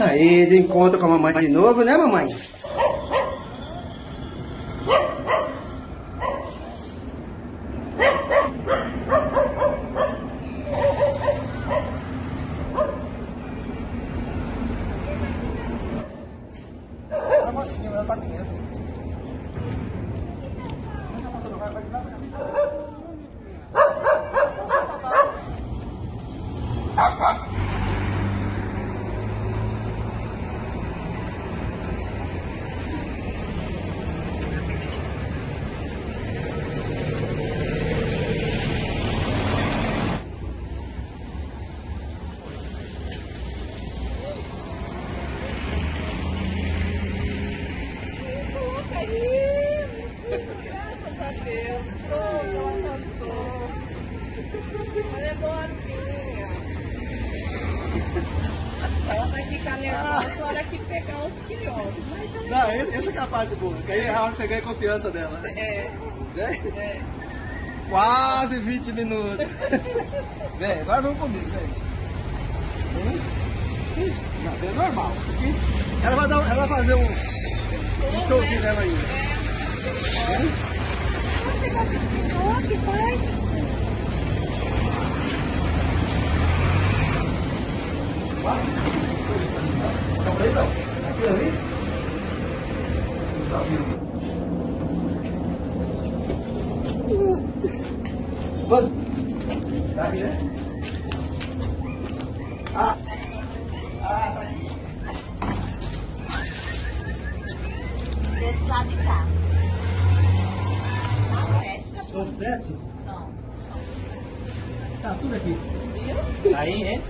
Aí, de encontro com a mamãe de novo, né, mamãe? A mocinha, ela tá. Coloca Ela é vai ficar nervosa na hora que pegar os filhotes. Mas Não, essa é a parte boa. Que aí é a hora que você ganha confiança dela. né? é. Né? É. Quase 20 minutos. Vem, agora vamos comigo, vem. Não, é normal. Ela vai, dar, ela vai fazer um, um showzinho dela aí. Vai pegar os filhotes, pai. Não. Aqui ali. Tá. Mas... Tá aqui, né? Ah. Ah, tá aqui. Desse lado de cá. São sete São? São. Tá tudo aqui. Aí, é?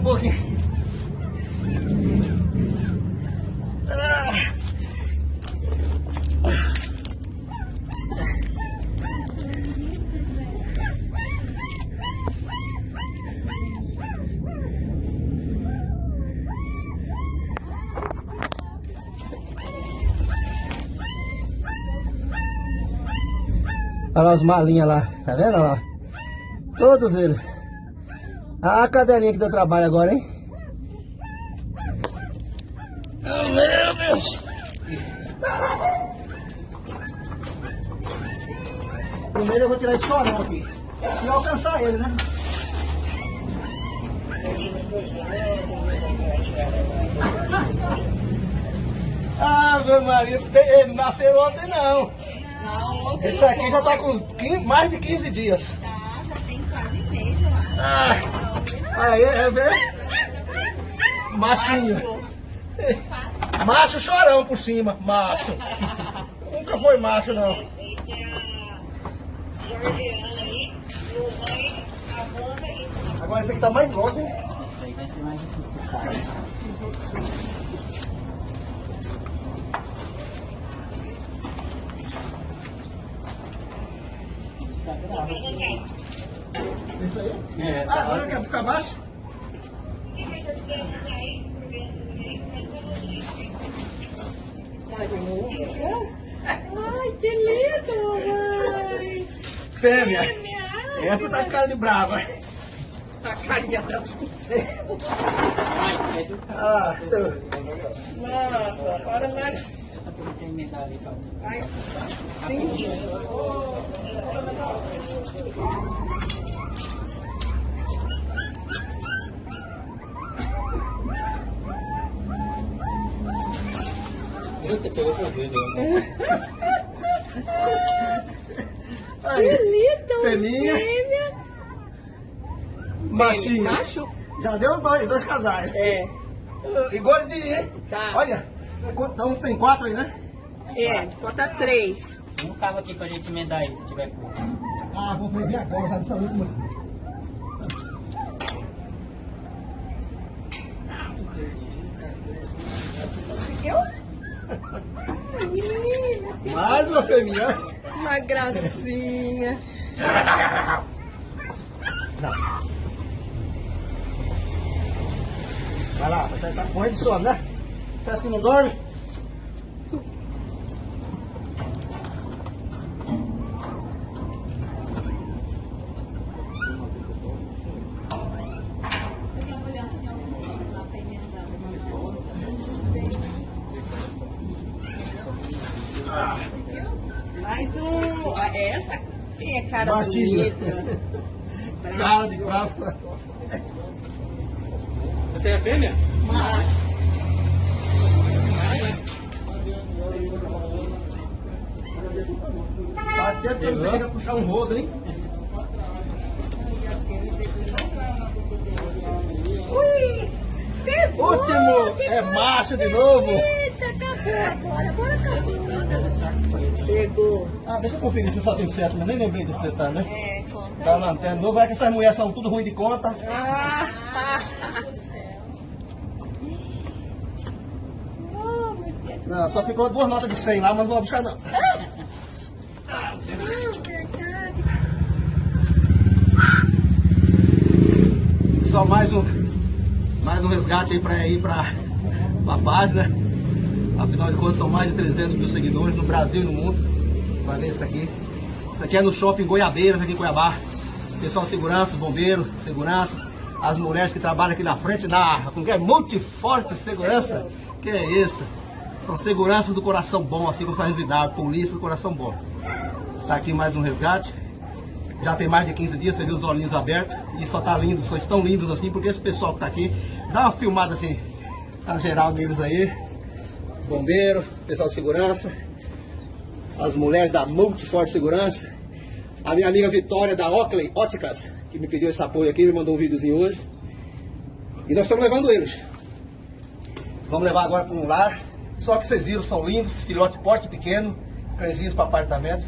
Um pouquinho. Olha lá os malinhas lá, tá vendo lá? Todos eles. Ah, a cadelinha que deu trabalho agora, hein? Oh, meu Deus! Primeiro eu vou tirar esse chorão aqui. E alcançar ele, né? Ave Maria, ele nasceu ontem não. Não, outro Esse aqui já tá com 15 mais de 15 dias. tá, já tem quase mês, eu acho. Ah, aí, é ver? Machinho. Macho chorão por cima, macho. Nunca foi macho, não. Agora esse aqui tá mais longe, hein? Vai ser mais difícil. Tá Esse aí? É, Ah, tá agora quer ficar baixo? Ai, que lindo, mãe. Fêmea. Fêmea. Essa tá com cara de brava. A carinha é do Ah, Nossa, para mais... Essa por tem medalha ali, tá? Ai, Pegou que Fêmea. fêmea. Machinho. Macho? Já deu dois, dois casais. É. E gordinho, hein? Tá. Olha, então tem quatro aí, né? É, conta três. Um carro aqui pra gente emendar aí, se tiver pouco. Ah, vou ver agora, já dessa última. Menina, Uma gracinha. Não. Vai lá, você tá correndo de sono, né? Parece que não dorme. Ah. Mais um. Ah, Essa é cara Baixinho. bonita. Cara de praça. Você é fêmea? Mas, Faz tempo que eu não chega a puxar um rodo, hein? pegou! Último! É macho de novo! Eita, acabou agora. Pegou. Ah, deixa eu conferir se só tem certo, mas nem lembrei desse detalhe, né? É, conta. Tá lanterna novo, é que essas mulheres são tudo ruim de conta. Ah, meu Deus. Não, só ficou duas notas de 100 lá, mas não vou buscar não. Ah. Só mais um, mais um resgate aí pra ir pra, pra página. Afinal de contas, são mais de 300 mil seguidores no Brasil e no mundo. Vai ver isso aqui. Isso aqui é no shopping Goiabeiras, aqui em Cuiabá. Pessoal de segurança, bombeiro, segurança. As mulheres que trabalham aqui na frente da como que é? Multiforte Segurança. Que é isso? São seguranças do coração bom, assim como Sargento Vidal, polícia do coração bom. Tá aqui mais um resgate. Já tem mais de 15 dias, você viu os olhinhos abertos. E só tá lindo, só estão lindos assim, porque esse pessoal que tá aqui, dá uma filmada assim, na geral neles aí. Bombeiro, pessoal de segurança, as mulheres da Multiforce Segurança, a minha amiga Vitória da Oakley Óticas, que me pediu esse apoio aqui, me mandou um videozinho hoje. E nós estamos levando eles. Vamos levar agora para um lar. Só que vocês viram, são lindos, filhote porte pequeno, cãezinhos para apartamento.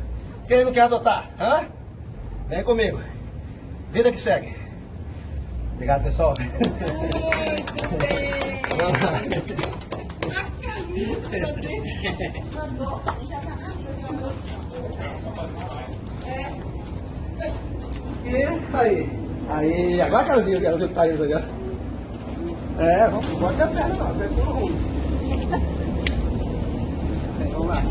Quem não quer adotar? Hã? Vem comigo. Vida que segue. Obrigado, pessoal. Muito bem. E aí? Aí, agora que ela viu, ela viu que tá indo ali, ó. É, vamos, bota a perna lá, vai tudo ruim. Vamos lá.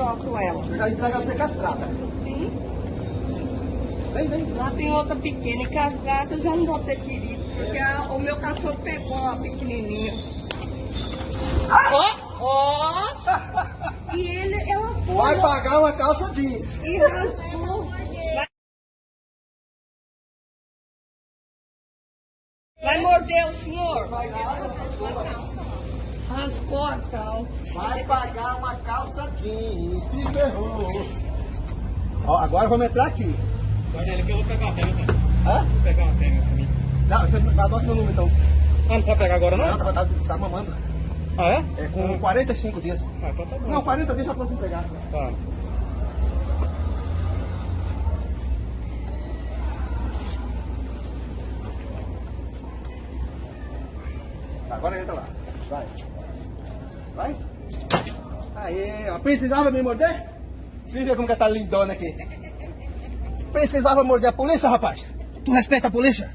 Toco ela. Já entrega você castrada. Sim. Vem, vem. Lá tem outra pequena e castrada, eu já não vou ter perigo, porque a- o meu cachorro pegou uma pequenininha. Ó, ó! E ele é uma Vai boa. pagar uma calça jeans. E rasgou. Vai- Vai morder o senhor? Rasgou a calça. Vai pagar uma calça jeans. Se ferrou. Ó, agora vamos entrar aqui. Guarda ele que eu vou pegar uma só. Hã? Vou pegar uma fêmea pra mim. Não, você adota meu número então. Ah, não pode pegar agora Não, não? tá, tá, tá mamando. Ah, é? É com 45 dias. Ah, então tá bom. Não, 40 dias já posso pegar. Tá. Agora entra lá. Vai. Vai. Aê, ó. Precisava me morder? Você viu como que tá lindona aqui? Precisava morder a polícia, rapaz? Tu respeita a polícia?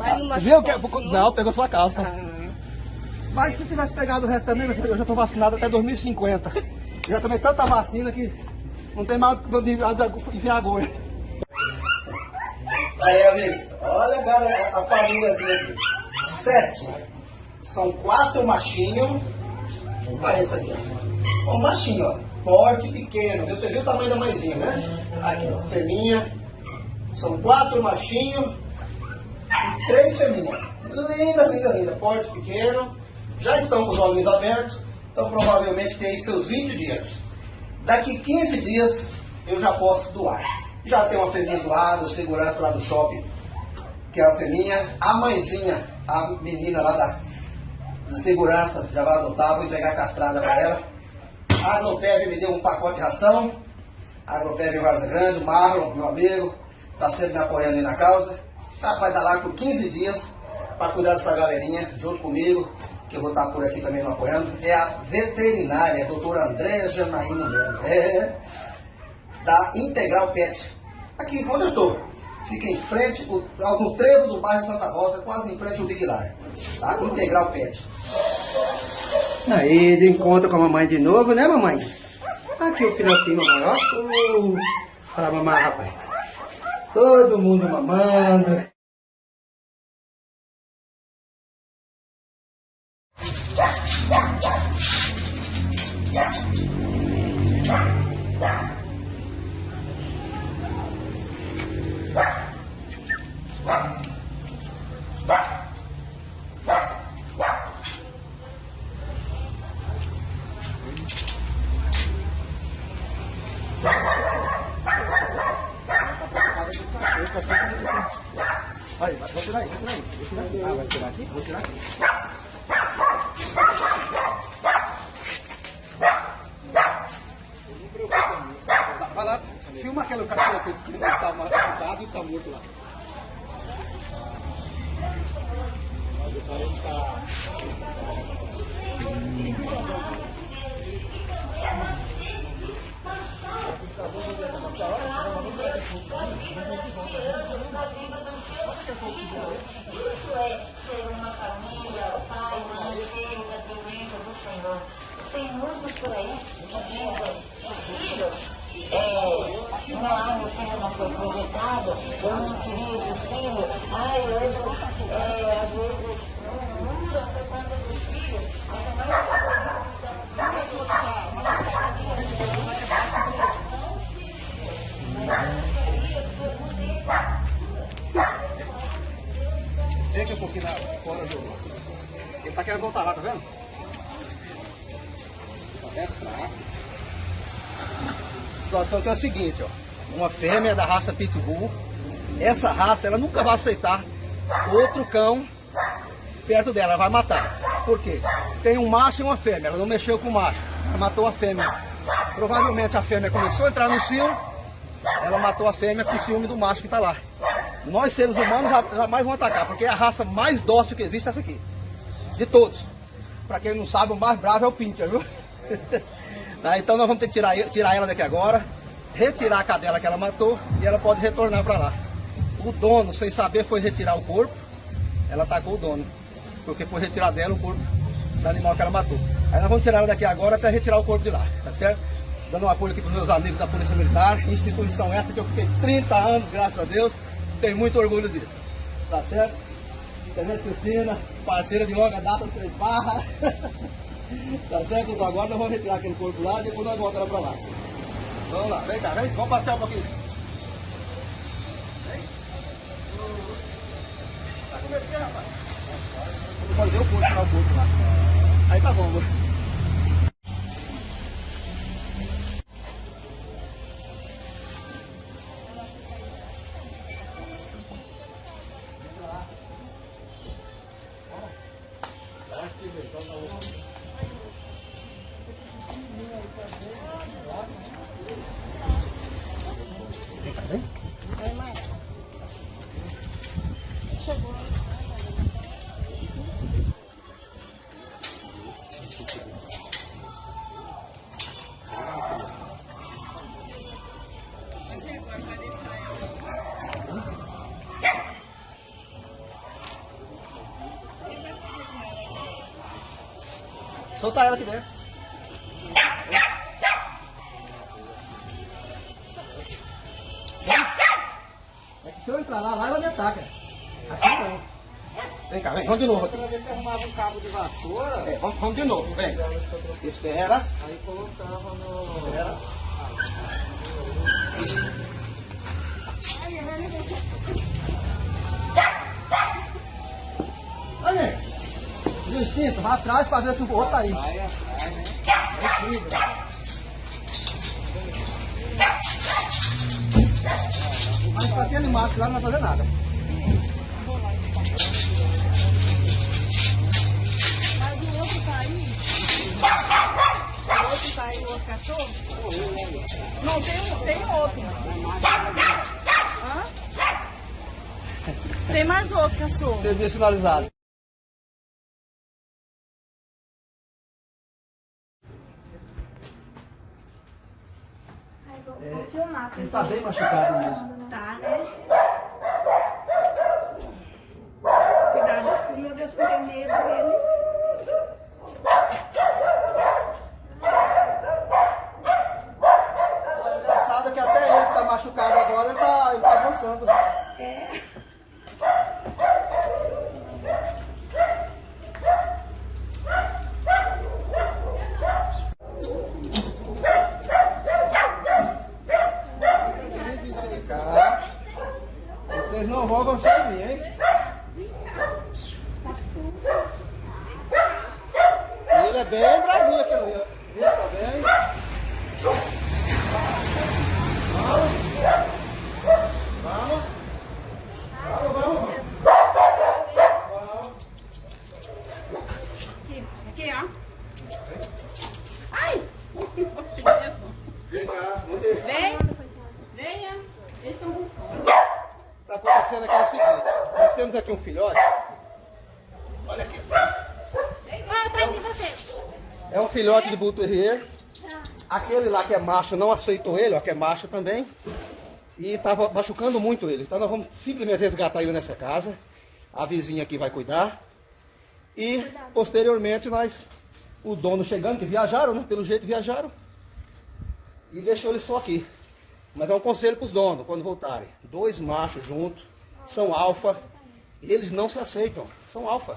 Mais uma Viu que... Não, pegou sua calça. Ah, Mas se tivesse pegado o resto também, eu já tô vacinado até 2050. Eu já tomei tanta vacina que não tem mais onde enfiar agulha. Aí, amigos, olha agora a famíliazinha aqui. Sete. São quatro machinhos. Olha isso aqui, ó. Um machinho, ó. Porte pequeno. Você viu o tamanho da mãezinha, né? Aqui, ó. Fêminha. São quatro machinhos três fêmeas. Linda, linda, linda. Porte pequeno. Já estão com os olhos abertos. Então provavelmente tem seus 20 dias. Daqui 15 dias eu já posso doar. Já tem uma fêmea doada, segurança lá do shopping, que é a fêmea. A mãezinha, a menina lá da, da segurança, já vai adotar, vou entregar castrada para ela. A Agropev me deu um pacote de ração. A Agropev Varza Grande, o Marlon, meu amigo, está sempre me apoiando aí na causa. Tá, vai dar lá por 15 dias para cuidar dessa galerinha, junto comigo, que eu vou estar por aqui também me apoiando. É a veterinária, a doutora Andréa Janaíno Melo. É, da Integral Pet. Aqui onde eu estou. Fica em frente, no trevo do bairro Santa Rosa, quase em frente ao Big Lar. Tá? Integral Pet. Aí, de encontro com a mamãe de novo, né, mamãe? Aqui o filhotinho, mamãe, ó. Uh, Fala, mamãe, rapaz. Todo mundo mamando. Aí, vai, vou tirar aí, vou tirar aí. Vou tirar aqui. Ah, vai tirar aqui? Vou tirar aqui. Tá, Vai lá, filma aquele cachorro que disse que tá machucado e tá morto lá. Isso é ser uma família, o pai, mãe, cheio da presença do Senhor. Tem muitos por aí que dizem, os filhos, é, não, o Senhor não foi projetado, eu não queria esse filho. Ai, hoje, é, às vezes, não muda por conta filhos, Vem aqui um pouquinho na, fora do. Ele tá querendo voltar lá, tá vendo? Tá vendo? Fraco. A situação que é o seguinte, ó. Uma fêmea da raça Pitbull. Essa raça, ela nunca vai aceitar outro cão perto dela, ela vai matar. Por quê? Tem um macho e uma fêmea, ela não mexeu com o macho, ela matou a fêmea. Provavelmente a fêmea começou a entrar no cio, ela matou a fêmea com o ciúme do macho que está lá. Nós seres humanos jamais vão atacar, porque é a raça mais dócil que existe essa aqui. De todos. Para quem não sabe, o mais bravo é o Pincher, viu? Tá, então nós vamos ter que tirar, tirar ela daqui agora, retirar a cadela que ela matou e ela pode retornar para lá. O dono, sem saber, foi retirar o corpo, ela atacou o dono, porque foi retirar dela o corpo do animal que ela matou. Aí nós vamos tirar ela daqui agora até retirar o corpo de lá, tá certo? Dando um apoio aqui para meus amigos da Polícia Militar, instituição essa que eu fiquei 30 anos, graças a Deus, tenho muito orgulho disso, tá certo? Tenente Cristina, parceira de longa data do Três Barra. tá certo? Então agora nós vamos retirar aquele corpo lá e depois nós voltamos para lá. Vamos lá, vem cá, vem, vamos passear um pouquinho. Vem. Tá com medo de quê, rapaz? Pode ver o corpo, tirar o corpo lá. Aí tá bom, Solta ela aqui dentro. É que se eu entrar lá, lá ela me ataca. Aqui não. Vem cá, vem, vamos de novo aqui. ver se arrumava um cabo de vassoura. É, vamos, vamos de novo, vem. Espera, Aí colocava no. espera. Instinto, vai atrás pra ver se o outro tá aí. Vai atrás, né? Mas pra aquele macho lá não vai fazer nada. Mas o outro tá aí? O outro tá aí, o outro cachorro? Não, tem, tem outro. Hã? Tem mais outro cachorro. Serviço finalizado. É, ele tá bem machucado mesmo. Tá, né? Cuidado, meu Deus, com medo deles. O engraçado é que até ele que tá machucado agora, ele tá, ele tá avançando. É. mim, hein? Ele é bem bravinho aqui ali, ó. Ele tá bem. Vamos. Vamos. Vamos, vamos. Vamos. Aqui, aqui, ó. Vem cá, vamos ver. Vem. Venha. Eles estão com fome. Está acontecendo aqui é o seguinte. Nós temos aqui um filhote. Olha aqui. Ah, tá aqui você. É um filhote de Bull. Aquele lá que é macho não aceitou ele, ó, que é macho também. E estava machucando muito ele. Então nós vamos simplesmente resgatar ele nessa casa. A vizinha aqui vai cuidar. E posteriormente nós, o dono chegando, que viajaram, né? Pelo jeito viajaram. E deixou ele só aqui. Mas é um conselho para os donos, quando voltarem. Dois machos juntos, são alfa. Eles não se aceitam, são alfa.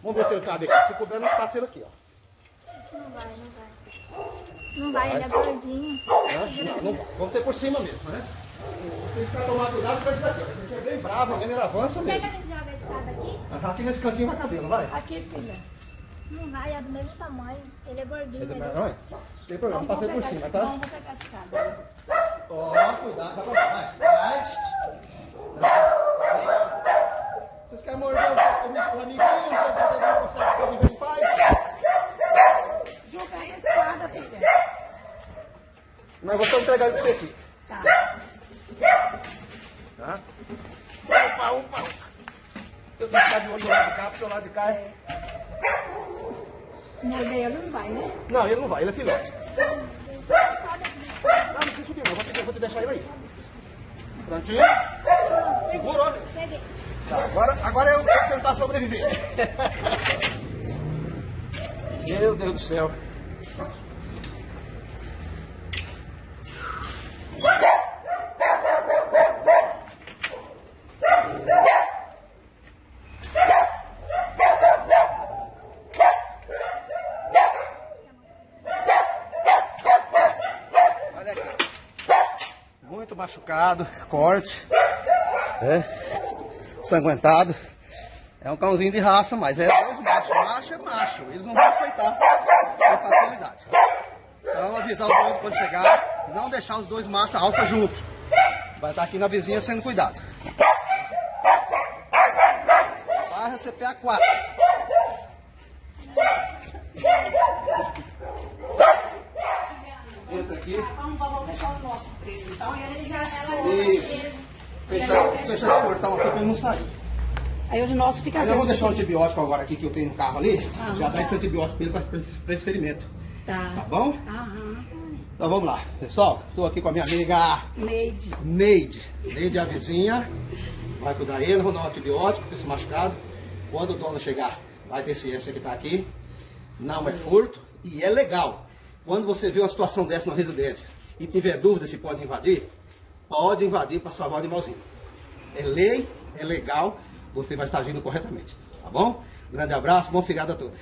Vamos ver se ele cabe aqui. Se couber, nós passa ele aqui, ó. Não vai, não vai. Não vai, ele é gordinho. Não, não, vamos ter por cima mesmo, né? Tem que ficar tomar cuidado com esse daqui. Esse aqui é bem bravo, mesmo, ele avança Quer que mesmo. a gente joga a escada aqui? Ah, Aqui nesse cantinho vai caber, não vai? Aqui, filha. Não vai, é do mesmo tamanho. Ele é gordinho. Ele- ele- Não, não tem problema, Vamos passei por cima, tá? Vamos pegar a escada. Ó, cuidado, vai vai. Vai. Vocês querem morder o, o, o amiguinho? Não consegue conviver em paz? Jogar a escada, filha. Mas vou só entregar ele pra você aqui. Tá. Tá? Opa, opa, opa. Eu tenho que ficar de olho do lado de cá, porque o lado de cá é... Não, ele não vai, né? Não, ele não vai, ele é filhote. Não, não precisa subir, não. Vou te, vou te deixar ele aí. Prontinho? Segurou. Peguei. Tá, agora, agora eu vou tentar sobreviver. Meu Deus do céu. Muito machucado, corte. É, sanguentado. É um cãozinho de raça, mas é dois machos. Macho é macho. Eles não vão aceitar com facilidade. Então avisar os dois quando chegar, não deixar os dois machos alfa juntos. Vai estar aqui na vizinha sendo cuidado. Barra CPA 4. Entra aqui. Vamos, vamos deixar o nosso preso. Então, e ele já E fechar, fechar esse portão aqui pra ele não sair. Aí os nossos ficam Mas eu vou deixar um antibiótico agora aqui que eu tenho no carro ali. Ah, já dá tá. esse antibiótico pra ele pra esse ferimento. Tá Tá. bom? Aham. Então vamos lá. Pessoal, estou aqui com a minha amiga Neide. Neide. Neide é a vizinha. Vai cuidar ele, vou dar um antibiótico para esse machucado. Quando o dono chegar, vai ter ciência que está aqui. Não é furto e é legal. Quando você vê uma situação dessa na residência e tiver dúvida se pode invadir, pode invadir para salvar o animalzinho. É lei, é legal, você vai estar agindo corretamente. Tá bom? Grande abraço, bom feriado a todos.